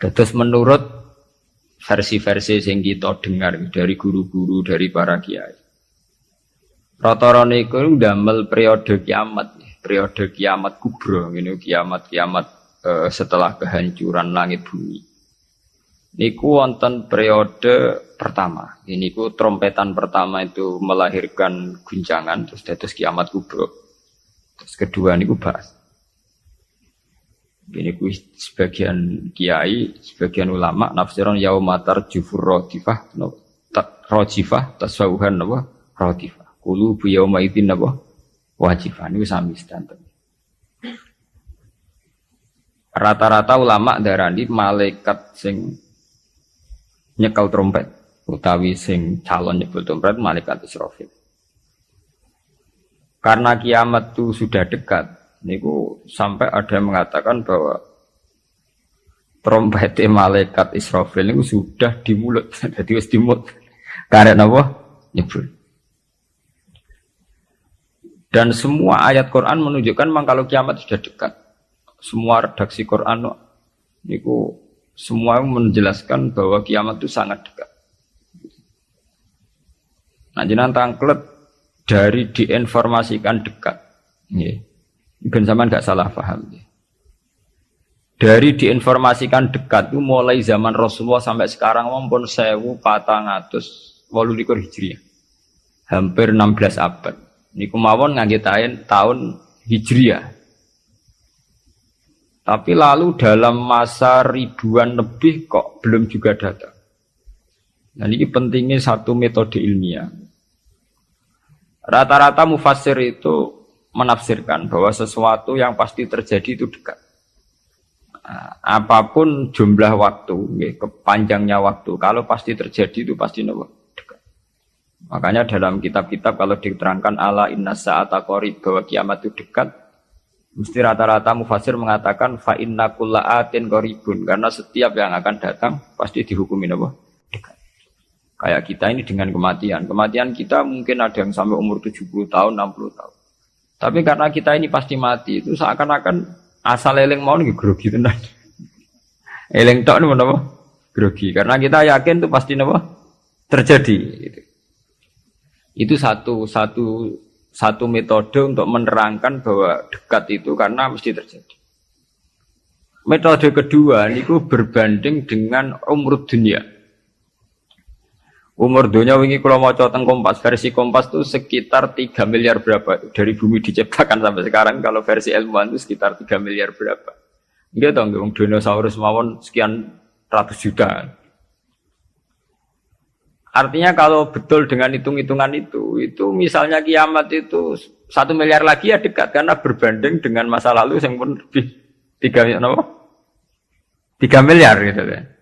Terus menurut versi-versi yang kita dengar dari guru-guru dari para kiai. Rata-rata niku ndamel periode kiamat, periode kiamat kubro, ini kiamat-kiamat eh, setelah kehancuran langit bumi. Niku wonten periode pertama. Ini ku trompetan pertama itu melahirkan guncangan terus terus kiamat kubro. Terus kedua niku bahas. Ini ku sebagian kiai, sebagian ulama nafsiran yaumatar jufur rodifah, no, rojifah tasawuhan no, rodifah. Kulu bu yauma idin napa? Wajibah niku sami sedanten. Rata-rata ulama darani malaikat sing nyekel trompet utawi sing calon nyebut trompet malaikat Israfil. Karena kiamat itu sudah dekat, niku sampai ada yang mengatakan bahwa trompet malaikat Israfil itu sudah di mulut, jadi wis di mulut. Karena apa? Nyebut. Dan semua ayat Quran menunjukkan memang kalau kiamat sudah dekat. Semua redaksi Quran itu semua menjelaskan bahwa kiamat itu sangat dekat. Nah, jenang tangklet dari diinformasikan dekat. Ya. Ben zaman nggak salah paham. Dari diinformasikan dekat itu mulai zaman Rasulullah sampai sekarang maupun sewu patang atus walu hijriah. Hampir 16 abad. Niku mawon ngagetain tahun Hijriah. Tapi lalu dalam masa ribuan lebih kok belum juga datang. Nah ini pentingnya satu metode ilmiah. Rata-rata mufasir itu menafsirkan bahwa sesuatu yang pasti terjadi itu dekat. Nah, apa pun jumlah waktu, kepanjangnya waktu, kalau pasti terjadi itu pasti nomor. Makanya dalam kitab-kitab kalau diterangkan ala inna sa'ata qarib bahwa kiamat itu dekat, mesti rata-rata mufasir mengatakan fa inna atin qaribun karena setiap yang akan datang pasti dihukumi apa? Dekat. Kayak kita ini dengan kematian. Kematian kita mungkin ada yang sampai umur 70 tahun, 60 tahun. Tapi karena kita ini pasti mati, itu seakan-akan asal eling mau nih grogi tenan. Eling tok nih apa? Grogi. Karena kita yakin itu pasti apa? Terjadi. Itu satu satu satu metode untuk menerangkan bahwa dekat itu karena mesti terjadi. Metode kedua niku berbanding dengan umur dunia. Umur dunia wingi kalau mau teng Kompas, versi Kompas itu sekitar 3 miliar berapa dari bumi diciptakan sampai sekarang kalau versi ilmuwan itu sekitar 3 miliar berapa. Enggak tahu nggak dinosaurus mawon sekian ratus juta. Artinya kalau betul dengan hitung-hitungan itu, itu misalnya kiamat itu satu miliar lagi ya dekat karena berbanding dengan masa lalu yang pun lebih tiga no? tiga miliar gitu kan.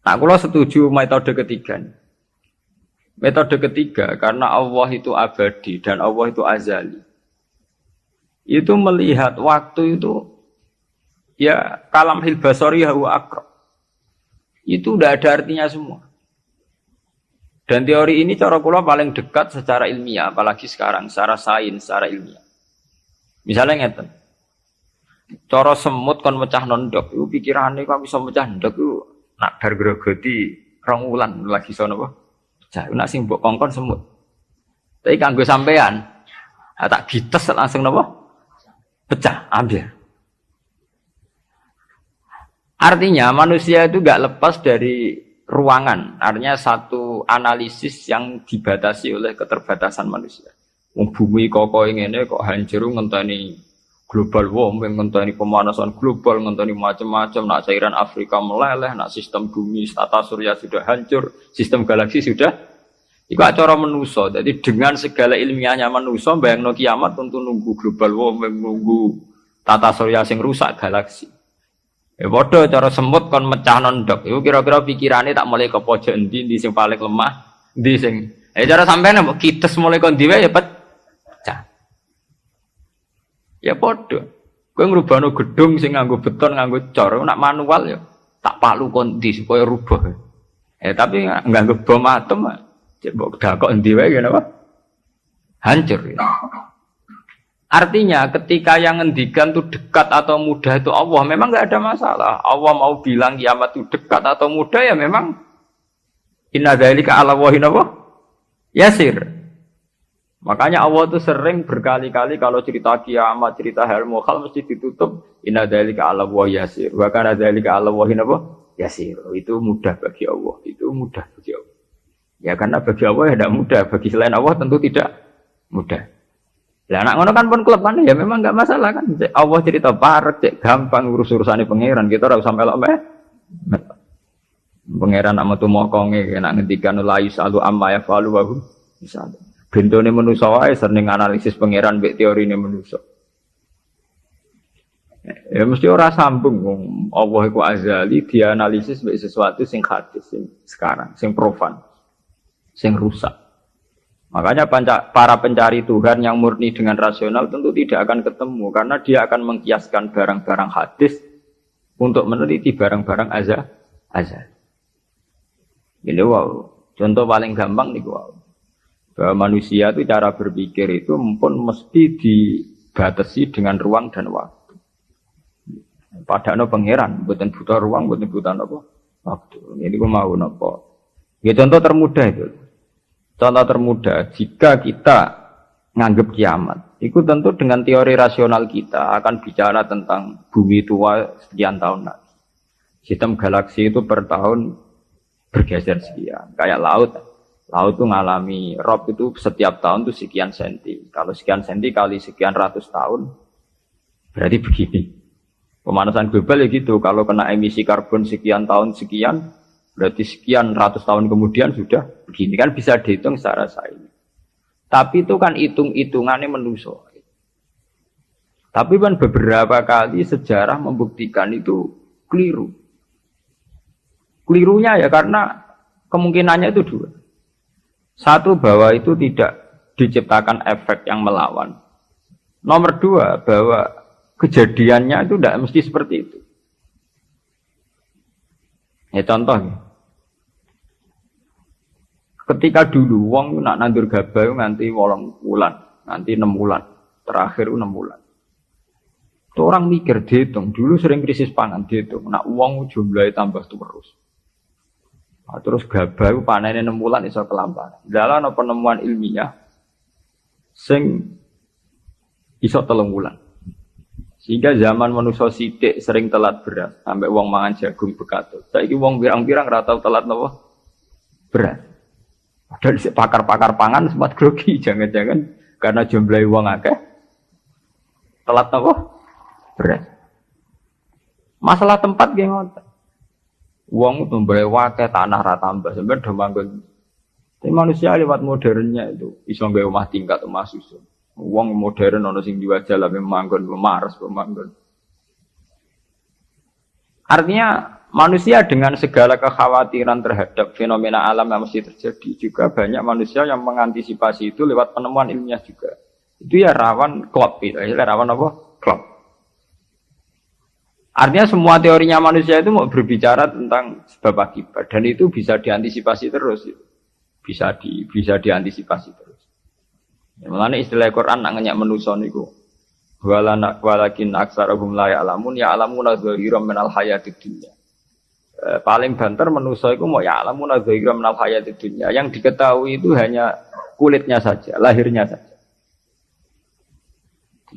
Nah, kalau setuju metode ketiga. Metode ketiga karena Allah itu abadi dan Allah itu azali. Itu melihat waktu itu ya kalam hilbasori hawa akrab itu udah ada artinya semua. Dan teori ini cara kula paling dekat secara ilmiah, apalagi sekarang, secara sains, secara ilmiah. Misalnya ngeten. Cara semut kon mecah nondok, itu pikirannya kok bisa mecah nondok itu nak dar grogoti rong wulan lagi sono apa? Pecah, nak sing mbok kongkon semut. Tapi kanggo sampean, tak gites langsung napa? Pecah, ambil. Artinya manusia itu gak lepas dari ruangan. Artinya satu analisis yang dibatasi oleh keterbatasan manusia. Bumi koko ini kok hancur ngenteni global warming, ngenteni pemanasan global, ngenteni macam-macam. Nak cairan Afrika meleleh, nak sistem bumi, tata surya sudah hancur, sistem galaksi sudah. Iku acara menuso. Jadi dengan segala ilmiahnya menuso, bayang no kiamat untuk nunggu global warming, nunggu tata surya sing rusak galaksi. Ya bodoh cara semut kon mecah nondok. Iku kira-kira pikirannya tak mulai ke pojok di sing paling lemah, di sing. Eh cara sampean mbok kites mulai kon diwe ya pecah. Ya bodoh. Kowe ngrubahno gedung sing nganggo beton, nganggo cor, nak manual ya tak palu kon di supaya rubah. Eh tapi nganggo bom atom, cek mbok dakok endi wae ngene? Hancur ya. Artinya ketika yang ngendikan itu dekat atau mudah itu Allah memang nggak ada masalah. Allah mau bilang kiamat itu dekat atau mudah ya memang inna dzalika ala wahin apa? Yasir. Makanya Allah itu sering berkali-kali kalau cerita kiamat, cerita hal mukhal mesti ditutup inna dzalika ala wa yasir. Wa kana dzalika ala wahin apa? Yasir. Itu mudah bagi Allah. Itu mudah bagi Allah. Ya karena bagi Allah ya tidak mudah, bagi selain Allah tentu tidak mudah. Lah anak ngono kan pun kan ya memang nggak masalah kan. Allah cerita parek, cek gampang urus urusane pangeran. Kita usah melok meh. Pangeran nak metu mokonge nak ngendikan la yusalu amma yafalu wa hum misal. Bentone manusa wae sering analisis pangeran mbek teorine manusa. Ya mesti ora sambung wong Allah iku azali dianalisis mbek sesuatu sing hadis sing sekarang, sing profan, sing rusak. Makanya para pencari Tuhan yang murni dengan rasional tentu tidak akan ketemu karena dia akan mengkiaskan barang-barang hadis untuk meneliti barang-barang azal. azal. Ini wow, contoh paling gampang nih wow. Bahwa manusia itu cara berpikir itu pun mesti dibatasi dengan ruang dan waktu. Padahal pangeran, bukan butuh ruang, bukan butuh apa? Waktu. Ini gue mau nopo. Ya contoh termudah itu. Contoh termudah, jika kita nganggap kiamat, itu tentu dengan teori rasional kita akan bicara tentang bumi tua sekian tahun lagi. Sistem galaksi itu per tahun bergeser sekian. Kayak laut, laut itu mengalami rob itu setiap tahun itu sekian senti. Kalau sekian senti kali sekian ratus tahun, berarti begini. Pemanasan global ya gitu, kalau kena emisi karbon sekian tahun sekian, Berarti sekian ratus tahun kemudian sudah begini kan bisa dihitung secara sains. Tapi itu kan hitung-hitungannya menuso. Tapi kan beberapa kali sejarah membuktikan itu keliru. Kelirunya ya karena kemungkinannya itu dua. Satu bahwa itu tidak diciptakan efek yang melawan. Nomor dua bahwa kejadiannya itu tidak mesti seperti itu. Ya contoh, Ketika dulu wong nak nandur gabah nganti wolong bulan, nanti enam bulan, terakhir enam bulan. Itu orang mikir dihitung, dulu sering krisis pangan dihitung, nak uang jumlahnya tambah terus. Nah, terus gabah panen enam bulan iso kelamparan. Dalam penemuan ilmiah, sing iso telung bulan. Sehingga zaman manusia sidik sering telat beras, sampai uang mangan jagung bekatut. Saya uang birang-birang ratau telat nopo beras. Padahal pakar-pakar pangan sempat grogi, jangan-jangan karena jumlah uang akeh telat apa? Berat. Masalah tempat geng. Uang itu wakil tanah rata tambah sebenarnya udah manggon. Tapi manusia lewat modernnya itu bisa nggak rumah tingkat rumah susun. Uang modern ono sing diwajah lah memanggon pemaras pemanggon. Artinya Manusia dengan segala kekhawatiran terhadap fenomena alam yang mesti terjadi juga banyak manusia yang mengantisipasi itu lewat penemuan ilmiah juga. Itu ya rawan klop, itu ya rawan apa? Klop. Artinya semua teorinya manusia itu mau berbicara tentang sebab akibat dan itu bisa diantisipasi terus. Bisa di bisa diantisipasi terus. Ya, istilah Quran nak ngenyak menuso niku. Walakin aksarahum la ya'lamun ya'lamuna dhahiran minal hayatid dunya Eh, paling banter menuso itu mau ya alamun adzaira menal hayat dunia. Yang diketahui itu hanya kulitnya saja, lahirnya saja.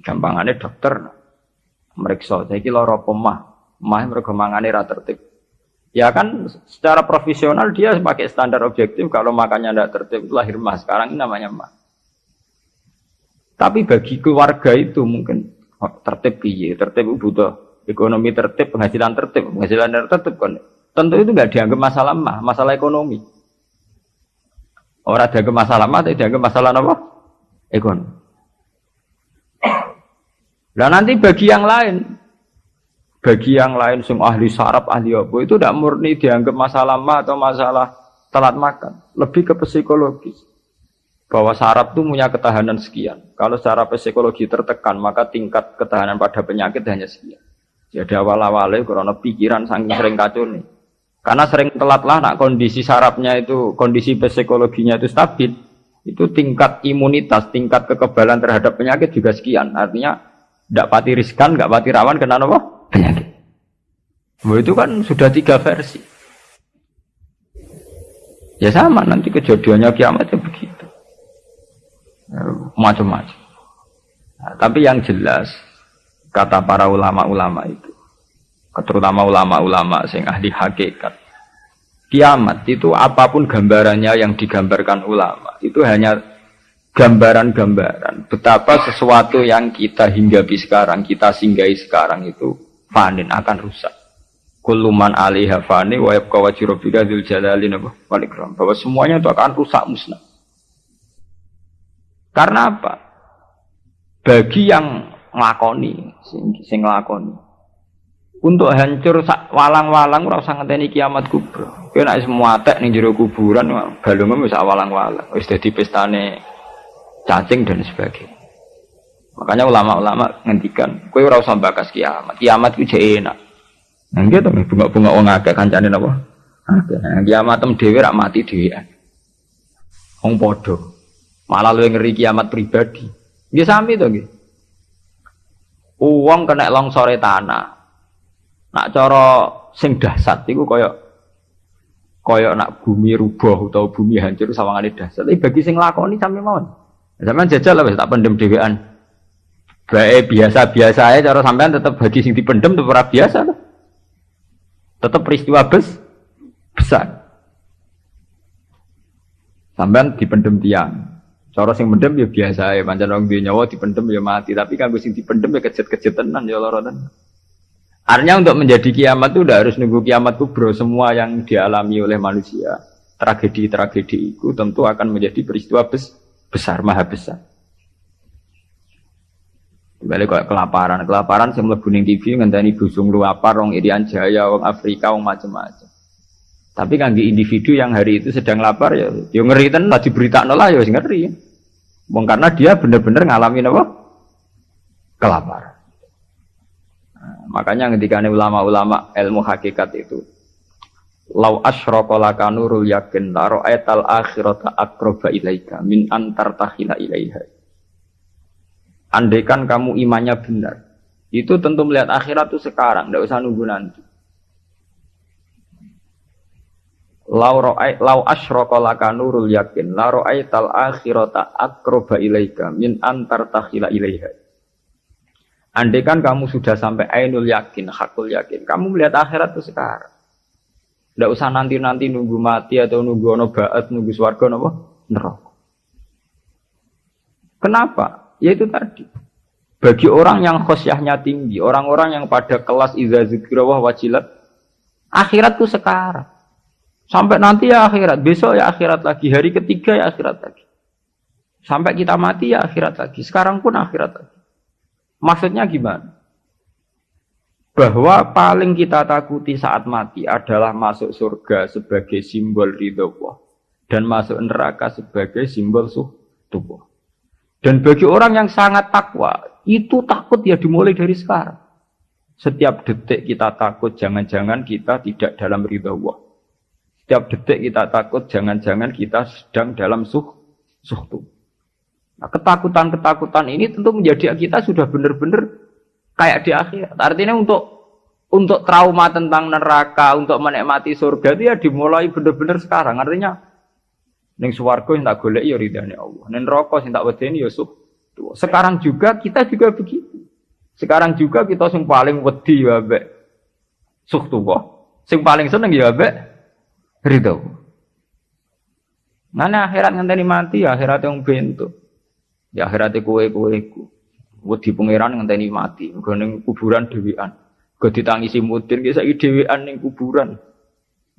Gampangannya dokter meriksa, saya kira loro pemah, mah mereka mangane tertib. Ya kan secara profesional dia pakai standar objektif kalau makannya tidak tertib lahir mah. Sekarang ini namanya mah. Tapi bagi keluarga itu mungkin oh, tertib iya, tertib butuh ekonomi tertib, penghasilan tertib, penghasilan tertib kan tentu itu nggak dianggap masalah mah, masalah ekonomi. Orang dianggap masalah mah, tidak dianggap masalah apa? Ekonomi. Nah nanti bagi yang lain, bagi yang lain semua ahli saraf, ahli apa itu tidak murni dianggap masalah mah atau masalah telat makan, lebih ke psikologis. Bahwa saraf itu punya ketahanan sekian. Kalau secara psikologi tertekan, maka tingkat ketahanan pada penyakit hanya sekian. Jadi awal-awalnya karena pikiran saking sering kacau nih. Karena sering telat lah nak kondisi sarafnya itu, kondisi psikologinya itu stabil. itu tingkat imunitas, tingkat kekebalan terhadap penyakit juga sekian. Artinya tidak pati riskan, nggak pati rawan kena apa? Penyakit. Bahwa itu kan sudah tiga versi. Ya sama nanti kejadiannya kiamat ya begitu. Macam-macam. Nah, tapi yang jelas kata para ulama-ulama itu, terutama ulama-ulama sing ahli hakikat, kiamat itu apa pun gambarannya yang digambarkan ulama itu hanya gambaran-gambaran betapa sesuatu yang kita hinggapi sekarang, kita singgahi sekarang itu panen akan rusak. Kuluman alaiha fani wa yabqa wajhu rabbika dzul jalali wal ikram. Bahwa semuanya itu akan rusak musnah. Karena apa? Bagi yang nglakoni, sing, sing nglakoni. Untuk hancur walang-walang ora usah ngenteni kiamat kubra. Kowe nek semua tek ning jero kuburan balungmu wis walang-walang. Wis dadi pestane cacing dan sebagainya. Makanya ulama-ulama ngendikan, kowe ora usah bakas kiamat. Kiamat ku enak. Nah, gitu nih bunga-bunga wong akeh kancane napa? Akeh. Nah, kiamat tem dhewe rak mati dhewean. Wong padha. Malah luwih ngeri kiamat pribadi. Nggih sami to nggih. Uang kena longsore tanah. Nak cara sing dahsyat iku kaya kaya nak bumi rubuh atau bumi hancur sawangane dahsyat. Tapi bagi sing lakoni sami mawon. Sampeyan jajal lah tak pendem dhewean. Bae biasa-biasa aja cara sampean tetap bagi sing dipendem tetep ora biasa tuh. Tetap peristiwa bes, besar. Sampean dipendem tiang. Cara sing mendem ya biasa ya, pancen wong duwe nyawa dipendem ya mati, tapi kanggo sing dipendem ya kejet-kejet tenan ya lara. Artinya untuk menjadi kiamat itu udah harus nunggu kiamat kubro semua yang dialami oleh manusia. Tragedi-tragedi itu tentu akan menjadi peristiwa bes, besar, maha besar. Balik kok kelaparan, kelaparan saya mlebu ning TV ngenteni busung luapar wong Irian Jaya, wong Afrika, wong macam-macam. Tapi kan di individu yang hari itu sedang lapar ya, ya ngeri tenan lah diberitakno lah ya ngeri. Wong karena dia benar-benar ngalamin apa? Kelaparan. Nah, makanya ketika ulama-ulama ilmu hakikat itu Lau asyraka laka nurul yakin la ra'aital akhirata aqraba ilaika min antar tahila ilaiha. Andaikan kamu imannya benar, itu tentu melihat akhirat itu sekarang, tidak usah nunggu nanti. Lau ro'ay, lau asyraka laka nurul yakin, la tal akhirata akroba ilaika min antar takhila ilaiha. Andaikan kamu sudah sampai ainul yakin, hakul yakin, kamu melihat akhirat itu sekarang. Tidak usah nanti-nanti nunggu mati atau nunggu ono baat, nunggu swarga nopo neraka. Kenapa? Ya itu tadi. Bagi orang yang khosyahnya tinggi, orang-orang yang pada kelas iza zikrawah wajilat, akhirat tuh sekarang. Sampai nanti ya akhirat, besok ya akhirat lagi, hari ketiga ya akhirat lagi. Sampai kita mati ya akhirat lagi, sekarang pun akhirat lagi. Maksudnya gimana? Bahwa paling kita takuti saat mati adalah masuk surga sebagai simbol ridho Allah dan masuk neraka sebagai simbol suh tubuh. Dan bagi orang yang sangat takwa, itu takut ya dimulai dari sekarang. Setiap detik kita takut, jangan-jangan kita tidak dalam ridha Allah. Setiap detik kita takut, jangan-jangan kita sedang dalam suh, suhtu. Nah, ketakutan-ketakutan ini tentu menjadi kita sudah benar-benar kayak di akhirat. Artinya untuk untuk trauma tentang neraka, untuk menikmati surga itu ya dimulai benar-benar sekarang. Artinya Neng suwargo yang tak golek ya ridhani Allah. Neng rokok yang tak wedeni ya. Sekarang juga kita juga begitu. Sekarang juga kita sing paling wedi ya be suh tuh Sing paling seneng ya be ridho. Mana akhirat ngenteni mati ya akhirat yang bentuk. Ya akhirat kue kue ku. Wedi pangeran ngenteni mati. Gue neng kuburan dewian. Gue ditangisi mudin kisah dewian neng kuburan.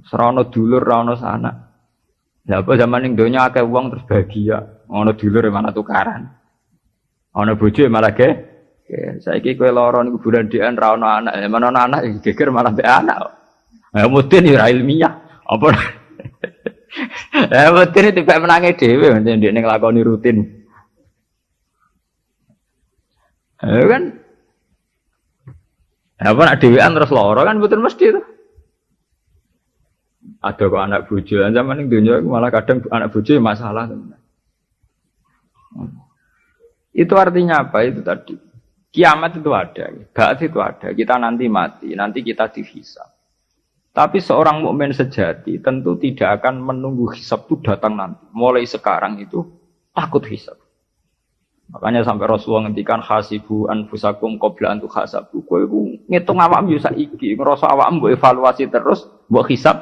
Serono dulur, serono sana. Lah apa zaman ning donya akeh wong terus bahagia, ono dulur mana tukaran. Ono bojo malah ge. Saiki kowe lara niku kuburan dhean ono anak, ya mana ono anak geger malah mbek anak. Ya mudin ya ilmiah. Apa Ya mudin kayak menangi dhewe ndek ning nglakoni rutin. Ya kan apa nak dhewean terus lara kan betul mesti itu. Ada kok anak bojo, zaman ini dunia malah kadang anak bojo masalah. Itu artinya apa? Itu tadi. Kiamat itu ada, Ba'at itu ada. Kita nanti mati, nanti kita dihisab. Tapi seorang mukmin sejati tentu tidak akan menunggu hisab itu datang nanti. Mulai sekarang itu takut hisab. Makanya sampai Rasulullah ngendikan hasibu anfusakum qabla antu hasabu. Kowe iku ngitung awakmu yo saiki, ngrasa awakmu mbok evaluasi terus, mbok hisab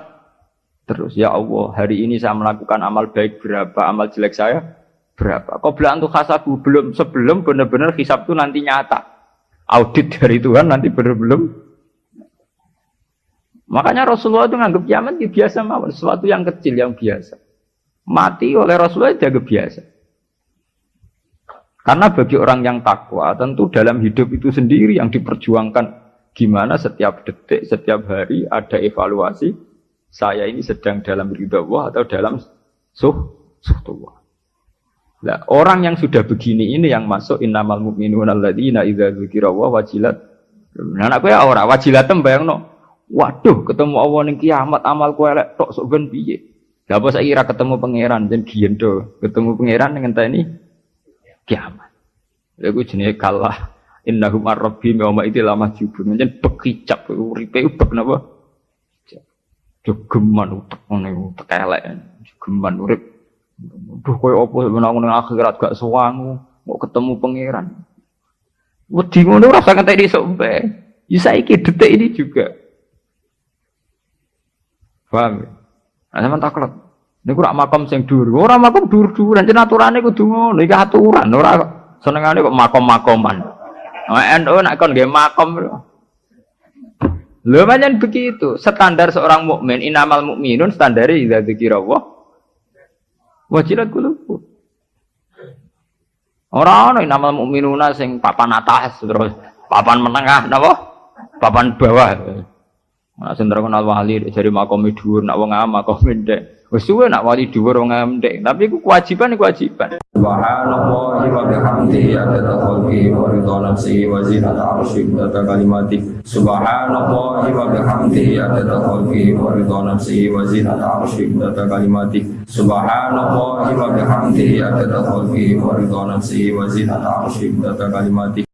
terus. Ya Allah, hari ini saya melakukan amal baik berapa, amal jelek saya berapa. Qabla antu hasabu belum sebelum benar-benar hisab itu nanti nyata. Audit dari Tuhan nanti benar belum. Makanya Rasulullah itu nganggap kiamat ya biasa mawon, sesuatu yang kecil yang biasa. Mati oleh Rasulullah itu biasa. Karena bagi orang yang takwa, tentu dalam hidup itu sendiri yang diperjuangkan gimana setiap detik, setiap hari ada evaluasi saya ini sedang dalam ridha Allah atau dalam suh suhtullah. Nah, orang yang sudah begini ini yang masuk innamal mu'minun alladzina idza dzukira wa wajilat. Nah, anak kowe ora wajilat no. Waduh, ketemu Allah ning kiamat amal kowe elek tok sok ben piye? Lah apa saiki ketemu pangeran dan giyen ketemu pangeran dengan tani kiamat. Iku jenenge kalah innahum ar-rabbi idil lama jubun. Njen bekicap uripe ubek napa? Jogeman utek ngene utek elek. Jogeman urip. Duh koyo apa menang nang akhirat gak sewangu, mau ketemu pangeran. Wedi ngono ora usah ngentek iso mbe. Ya saiki detik ini juga. Paham? Nah, sama taklet. Niku rak makam sing dhuwur. Ora makam dhuwur-dhuwur, jan aturane kudu ngono. Iki aturan, ora senengane kok makom-makoman. NU nak kon nggih makom. Lho pancen begitu. Standar seorang mukmin inamal mukminun standare idza dzikrullah wajilat qulubuh. Ora ana inamal mukminuna sing papan atas terus papan menengah napa? Papan bawah. Nah, sing terkenal wali dari makom dhuwur nak wong makom ndek. Wis suwe nak wali dhuwur wong ngamdek, tapi iku kewajiban kewajiban. Subhanallah wa bihamdihi adada khalqi wa ridha nafsi wa zinata arsyi wa kalimati. Subhanallah wa bihamdihi adada khalqi wa ridha nafsi wa zinata arsyi wa kalimati. Subhanallah wa bihamdihi adada khalqi wa ridha nafsi wa zinata arsyi wa kalimati.